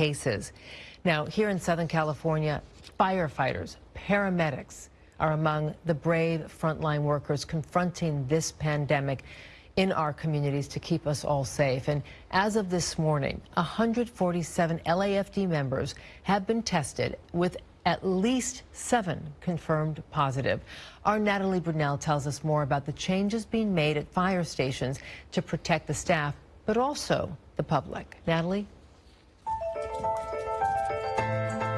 cases. Now, here in Southern California, firefighters, paramedics are among the brave frontline workers confronting this pandemic in our communities to keep us all safe. And as of this morning, 147 LAFD members have been tested with at least seven confirmed positive. Our Natalie Brunell tells us more about the changes being made at fire stations to protect the staff, but also the public. Natalie?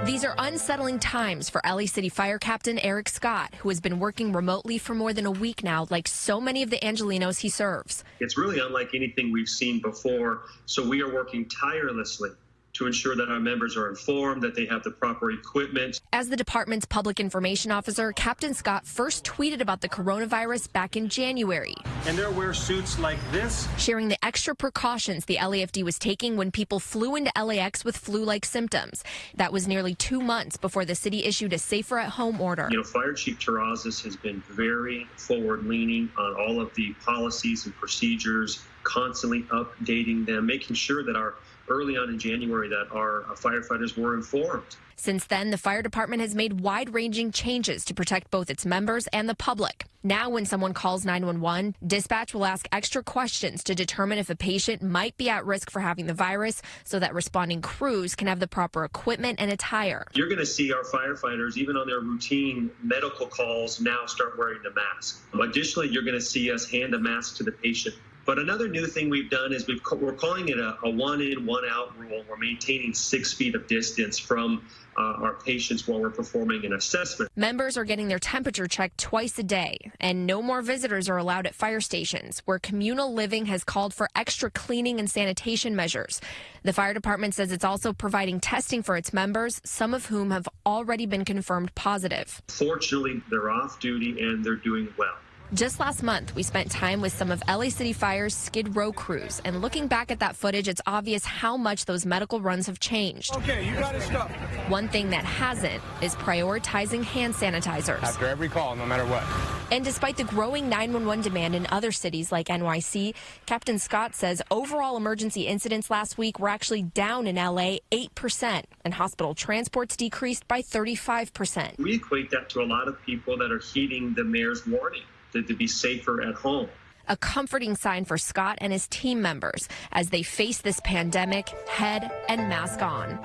These are unsettling times for LA City Fire Captain Erik Scott, who has been working remotely for more than a week now, like so many of the Angelenos he serves. It's really unlike anything we've seen before, so we are working tirelessly to ensure that our members are informed, that they have the proper equipment. As the department's public information officer, Captain Scott first tweeted about the coronavirus back in January. And they wear suits like this. Sharing the extra precautions the LAFD was taking when people flew into LAX with flu-like symptoms. That was nearly two months before the city issued a safer at home order. You know, Fire Chief Terrazas has been very forward-leaning on all of the policies and procedures, constantly updating them, making sure that our early on in January that our uh, firefighters were informed. Since then, the fire department has made wide ranging changes to protect both its members and the public. Now, when someone calls 911, dispatch will ask extra questions to determine if a patient might be at risk for having the virus so that responding crews can have the proper equipment and attire. You're going to see our firefighters, even on their routine medical calls, now start wearing the mask. Additionally, you're going to see us hand a mask to the patient but another new thing we've done is we've we're calling it a, a one in, one out rule. We're maintaining six feet of distance from uh, our patients while we're performing an assessment. Members are getting their temperature checked twice a day, and no more visitors are allowed at fire stations, where communal living has called for extra cleaning and sanitation measures. The fire department says it's also providing testing for its members, some of whom have already been confirmed positive. Fortunately, they're off duty and they're doing well. Just last month, we spent time with some of LA City Fire's Skid Row crews, and looking back at that footage, it's obvious how much those medical runs have changed. Okay, you got to stop. One thing that hasn't is prioritizing hand sanitizers. After every call, no matter what. And despite the growing 911 demand in other cities like NYC, Captain Scott says overall emergency incidents last week were actually down in LA 8%, and hospital transports decreased by 35%. We equate that to a lot of people that are heeding the mayor's warning to, to be safer at home a comforting sign for Scott and his team members as they face this pandemic head and mask on.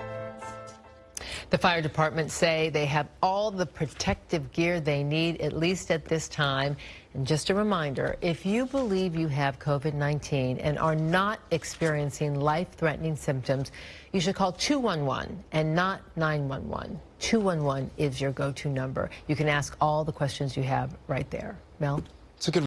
The fire department say they have all the protective gear they need, at least at this time. And just a reminder, if you believe you have COVID-19 and are not experiencing life-threatening symptoms, you should call 211 and not 911. 211 is your go-to number. You can ask all the questions you have right there. Mel? It's a good